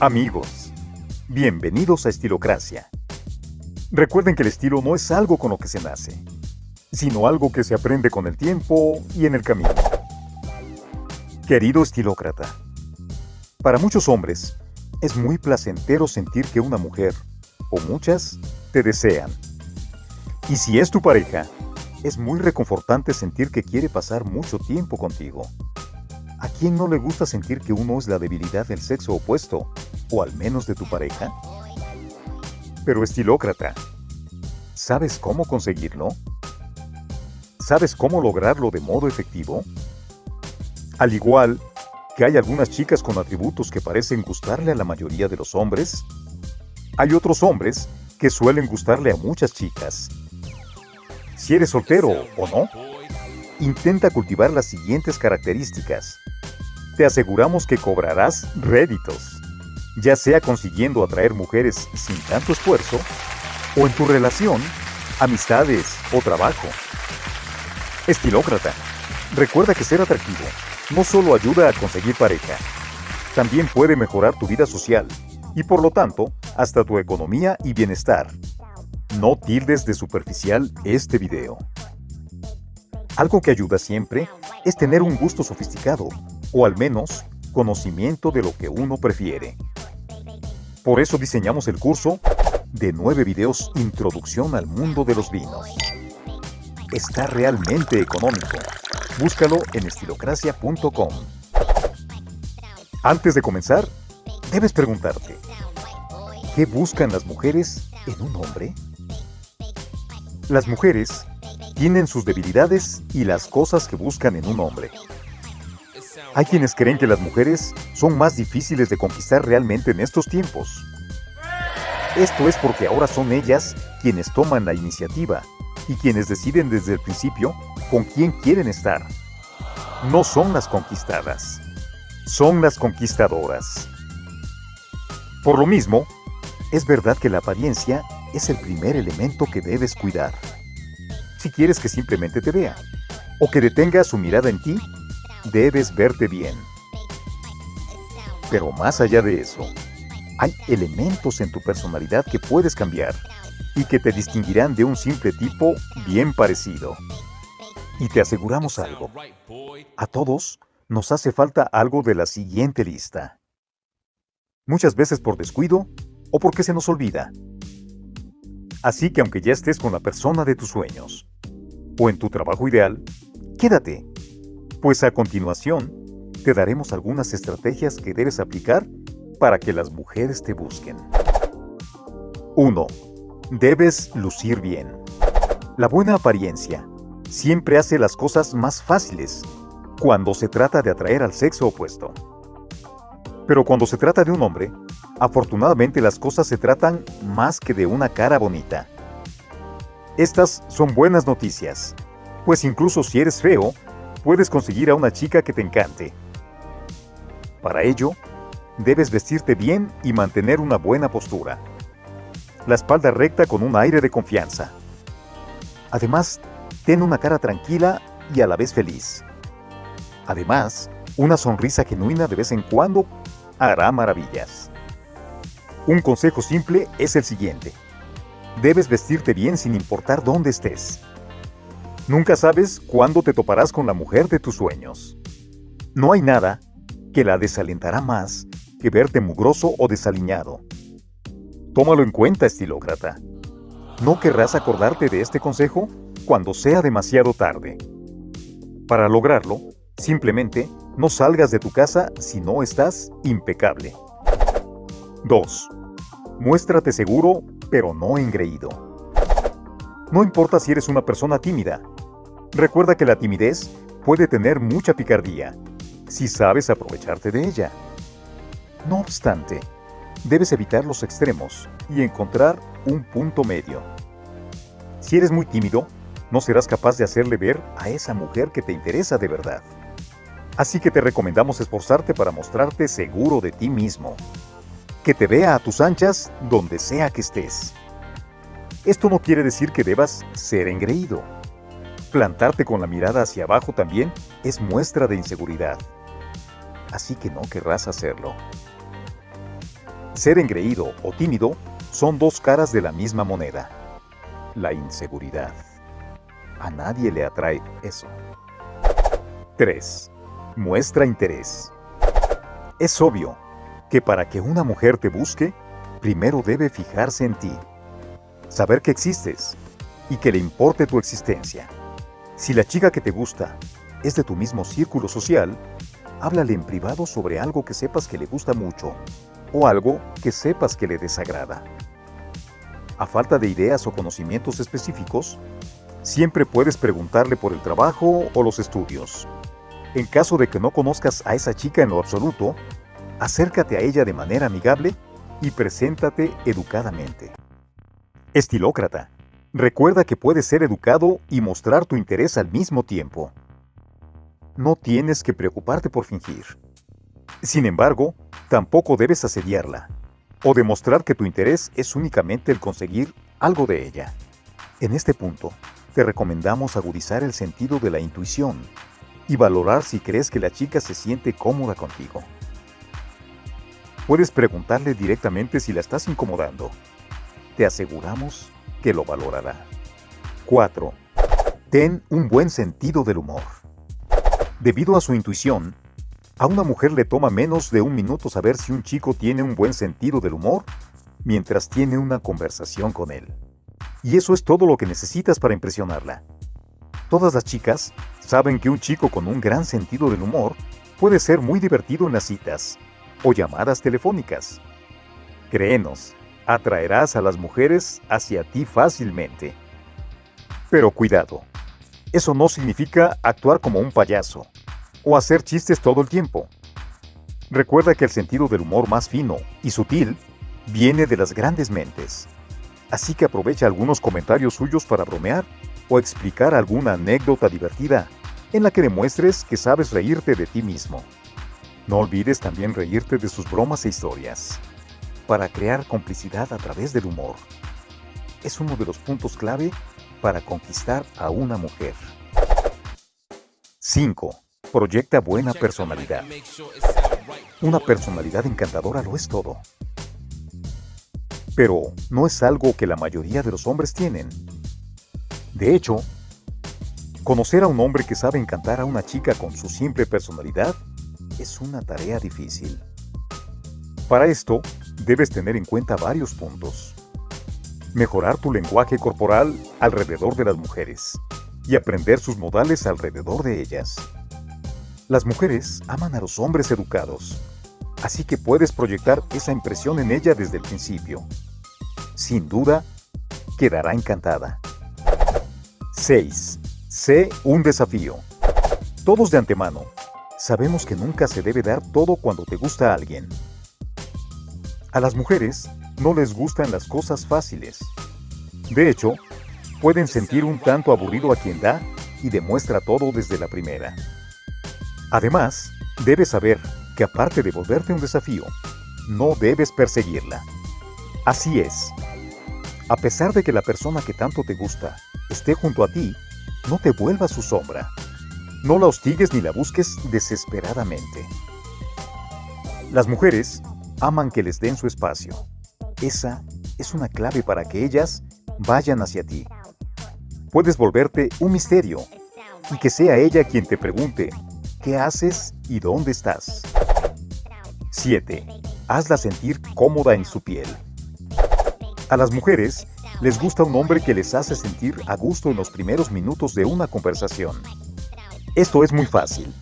Amigos, bienvenidos a Estilocracia. Recuerden que el estilo no es algo con lo que se nace, sino algo que se aprende con el tiempo y en el camino. Querido estilócrata, para muchos hombres es muy placentero sentir que una mujer, o muchas, te desean. Y si es tu pareja, es muy reconfortante sentir que quiere pasar mucho tiempo contigo. ¿A quién no le gusta sentir que uno es la debilidad del sexo opuesto, o al menos de tu pareja? Pero estilócrata, ¿sabes cómo conseguirlo? ¿Sabes cómo lograrlo de modo efectivo? Al igual que hay algunas chicas con atributos que parecen gustarle a la mayoría de los hombres, hay otros hombres que suelen gustarle a muchas chicas. Si eres soltero o no, intenta cultivar las siguientes características. Te aseguramos que cobrarás réditos ya sea consiguiendo atraer mujeres sin tanto esfuerzo, o en tu relación, amistades o trabajo. Estilócrata, recuerda que ser atractivo no solo ayuda a conseguir pareja, también puede mejorar tu vida social y por lo tanto hasta tu economía y bienestar. No tildes de superficial este video. Algo que ayuda siempre es tener un gusto sofisticado, o al menos conocimiento de lo que uno prefiere. Por eso diseñamos el curso de 9 videos Introducción al mundo de los vinos. Está realmente económico. Búscalo en estilocracia.com. Antes de comenzar, debes preguntarte, ¿qué buscan las mujeres en un hombre? Las mujeres tienen sus debilidades y las cosas que buscan en un hombre. Hay quienes creen que las mujeres son más difíciles de conquistar realmente en estos tiempos. Esto es porque ahora son ellas quienes toman la iniciativa y quienes deciden desde el principio con quién quieren estar. No son las conquistadas, son las conquistadoras. Por lo mismo, es verdad que la apariencia es el primer elemento que debes cuidar. Si quieres que simplemente te vea, o que detenga su mirada en ti debes verte bien. Pero más allá de eso, hay elementos en tu personalidad que puedes cambiar y que te distinguirán de un simple tipo bien parecido. Y te aseguramos algo. A todos nos hace falta algo de la siguiente lista. Muchas veces por descuido o porque se nos olvida. Así que aunque ya estés con la persona de tus sueños o en tu trabajo ideal, quédate pues a continuación te daremos algunas estrategias que debes aplicar para que las mujeres te busquen. 1. Debes lucir bien. La buena apariencia siempre hace las cosas más fáciles cuando se trata de atraer al sexo opuesto. Pero cuando se trata de un hombre, afortunadamente las cosas se tratan más que de una cara bonita. Estas son buenas noticias, pues incluso si eres feo, puedes conseguir a una chica que te encante. Para ello, debes vestirte bien y mantener una buena postura. La espalda recta con un aire de confianza. Además, ten una cara tranquila y a la vez feliz. Además, una sonrisa genuina de vez en cuando hará maravillas. Un consejo simple es el siguiente. Debes vestirte bien sin importar dónde estés. Nunca sabes cuándo te toparás con la mujer de tus sueños. No hay nada que la desalentará más que verte mugroso o desaliñado. Tómalo en cuenta, estilócrata. No querrás acordarte de este consejo cuando sea demasiado tarde. Para lograrlo, simplemente no salgas de tu casa si no estás impecable. 2. Muéstrate seguro, pero no engreído. No importa si eres una persona tímida. Recuerda que la timidez puede tener mucha picardía, si sabes aprovecharte de ella. No obstante, debes evitar los extremos y encontrar un punto medio. Si eres muy tímido, no serás capaz de hacerle ver a esa mujer que te interesa de verdad. Así que te recomendamos esforzarte para mostrarte seguro de ti mismo. Que te vea a tus anchas donde sea que estés. Esto no quiere decir que debas ser engreído. Plantarte con la mirada hacia abajo también es muestra de inseguridad. así que no querrás hacerlo. Ser engreído o tímido son dos caras de la misma moneda. La inseguridad. A nadie le atrae eso. 3. Muestra interés. Es obvio que para que una mujer te busque, primero debe fijarse en ti, saber que existes y que le importe tu existencia. Si la chica que te gusta es de tu mismo círculo social, háblale en privado sobre algo que sepas que le gusta mucho o algo que sepas que le desagrada. A falta de ideas o conocimientos específicos, siempre puedes preguntarle por el trabajo o los estudios. En caso de que no conozcas a esa chica en lo absoluto, acércate a ella de manera amigable y preséntate educadamente. Estilócrata. Recuerda que puedes ser educado y mostrar tu interés al mismo tiempo. No tienes que preocuparte por fingir. Sin embargo, tampoco debes asediarla o demostrar que tu interés es únicamente el conseguir algo de ella. En este punto, te recomendamos agudizar el sentido de la intuición y valorar si crees que la chica se siente cómoda contigo. Puedes preguntarle directamente si la estás incomodando. Te aseguramos que lo valorará. 4. Ten un buen sentido del humor. Debido a su intuición, a una mujer le toma menos de un minuto saber si un chico tiene un buen sentido del humor mientras tiene una conversación con él. Y eso es todo lo que necesitas para impresionarla. Todas las chicas saben que un chico con un gran sentido del humor puede ser muy divertido en las citas o llamadas telefónicas. Créenos, atraerás a las mujeres hacia ti fácilmente. Pero cuidado, eso no significa actuar como un payaso o hacer chistes todo el tiempo. Recuerda que el sentido del humor más fino y sutil viene de las grandes mentes. Así que aprovecha algunos comentarios suyos para bromear o explicar alguna anécdota divertida en la que demuestres que sabes reírte de ti mismo. No olvides también reírte de sus bromas e historias, para crear complicidad a través del humor. Es uno de los puntos clave para conquistar a una mujer. 5. Proyecta buena personalidad. Una personalidad encantadora lo es todo. Pero no es algo que la mayoría de los hombres tienen. De hecho, conocer a un hombre que sabe encantar a una chica con su simple personalidad es una tarea difícil. Para esto, debes tener en cuenta varios puntos. Mejorar tu lenguaje corporal alrededor de las mujeres y aprender sus modales alrededor de ellas. Las mujeres aman a los hombres educados, así que puedes proyectar esa impresión en ella desde el principio. Sin duda, quedará encantada. 6. Sé un desafío. Todos de antemano sabemos que nunca se debe dar todo cuando te gusta alguien. A las mujeres no les gustan las cosas fáciles. De hecho, pueden sentir un tanto aburrido a quien da y demuestra todo desde la primera. Además, debes saber que aparte de volverte un desafío, no debes perseguirla. Así es. A pesar de que la persona que tanto te gusta esté junto a ti, no te vuelvas su sombra. No la hostigues ni la busques desesperadamente. Las mujeres aman que les den su espacio. Esa es una clave para que ellas vayan hacia ti. Puedes volverte un misterio y que sea ella quien te pregunte qué haces y dónde estás. 7. Hazla sentir cómoda en su piel. A las mujeres les gusta un hombre que les hace sentir a gusto en los primeros minutos de una conversación. Esto es muy fácil.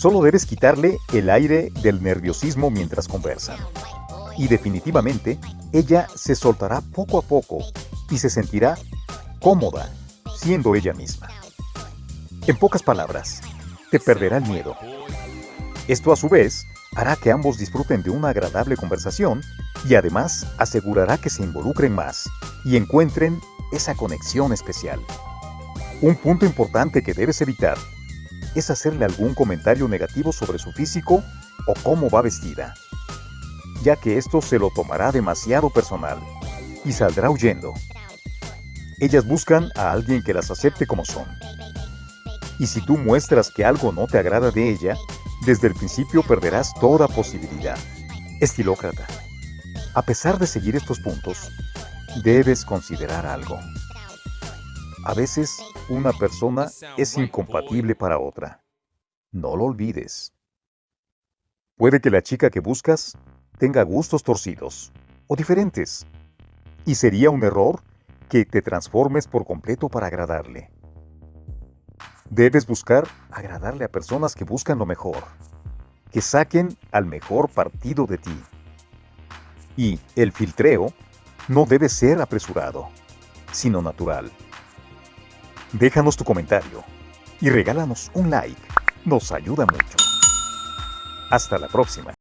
Solo debes quitarle el aire del nerviosismo mientras conversan. Y definitivamente, ella se soltará poco a poco y se sentirá cómoda siendo ella misma. En pocas palabras, te perderá el miedo. Esto a su vez hará que ambos disfruten de una agradable conversación y además asegurará que se involucren más y encuentren esa conexión especial. Un punto importante que debes evitar es hacerle algún comentario negativo sobre su físico o cómo va vestida, ya que esto se lo tomará demasiado personal y saldrá huyendo. Ellas buscan a alguien que las acepte como son y si tú muestras que algo no te agrada de ella, desde el principio perderás toda posibilidad. Estilócrata. A pesar de seguir estos puntos, debes considerar algo. A veces, una persona es incompatible para otra. No lo olvides. Puede que la chica que buscas tenga gustos torcidos o diferentes. Y sería un error que te transformes por completo para agradarle. Debes buscar agradarle a personas que buscan lo mejor, que saquen al mejor partido de ti. Y el filtreo no debe ser apresurado, sino natural. Déjanos tu comentario y regálanos un like. Nos ayuda mucho. Hasta la próxima.